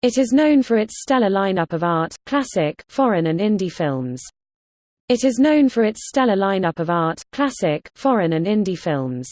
It is known for its stellar lineup of art, classic, foreign and indie films. It is known for its stellar lineup of art, classic, foreign and indie films.